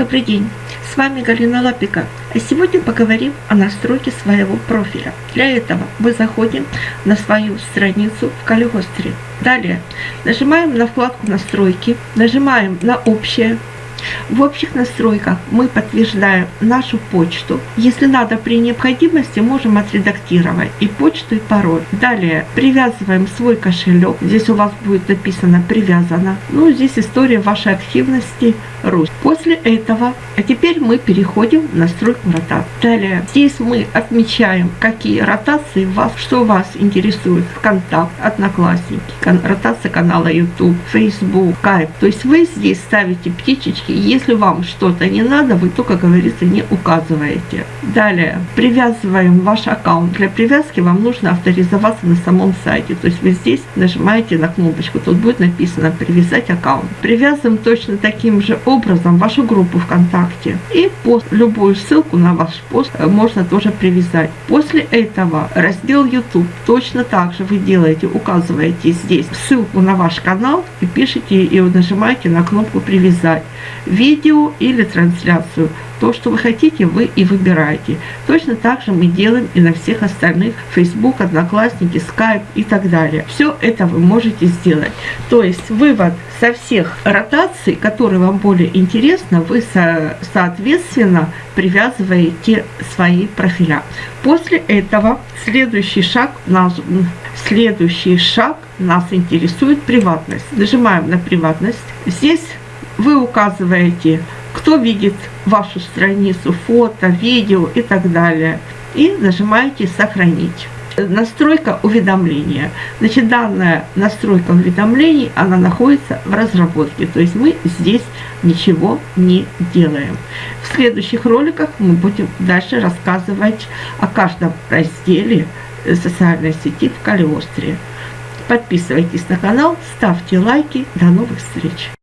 Добрый день, с вами Галина Лапика. А сегодня поговорим о настройке своего профиля. Для этого мы заходим на свою страницу в Калигостре. Далее нажимаем на вкладку настройки, нажимаем на общее, в общих настройках мы подтверждаем нашу почту. Если надо при необходимости, можем отредактировать и почту, и пароль. Далее привязываем свой кошелек. Здесь у вас будет написано «Привязано». Ну, здесь история вашей активности Русь. После этого, а теперь мы переходим в настройку ротации. Далее, здесь мы отмечаем, какие ротации вас, что вас интересует. ВКонтакт, Одноклассники, ротация канала YouTube, Facebook, Skype. То есть вы здесь ставите птичечки если вам что-то не надо, вы только, как говорится, не указываете. Далее, привязываем ваш аккаунт. Для привязки вам нужно авторизоваться на самом сайте. То есть вы здесь нажимаете на кнопочку, тут будет написано «Привязать аккаунт». Привязываем точно таким же образом вашу группу ВКонтакте. И пост, любую ссылку на ваш пост можно тоже привязать. После этого раздел YouTube точно так же вы делаете, указываете здесь ссылку на ваш канал и пишите и нажимаете на кнопку «Привязать» видео или трансляцию. То, что вы хотите, вы и выбираете. Точно так же мы делаем и на всех остальных Facebook, Одноклассники, Skype и так далее. Все это вы можете сделать. То есть вывод со всех ротаций, которые вам более интересны, вы со, соответственно привязываете свои профиля. После этого следующий шаг нас, следующий шаг нас интересует приватность. Нажимаем на приватность. Здесь вы указываете, кто видит вашу страницу, фото, видео и так далее. И нажимаете «Сохранить». Настройка уведомления. Значит, данная настройка уведомлений, она находится в разработке. То есть мы здесь ничего не делаем. В следующих роликах мы будем дальше рассказывать о каждом разделе социальной сети в Калиостре. Подписывайтесь на канал, ставьте лайки. До новых встреч!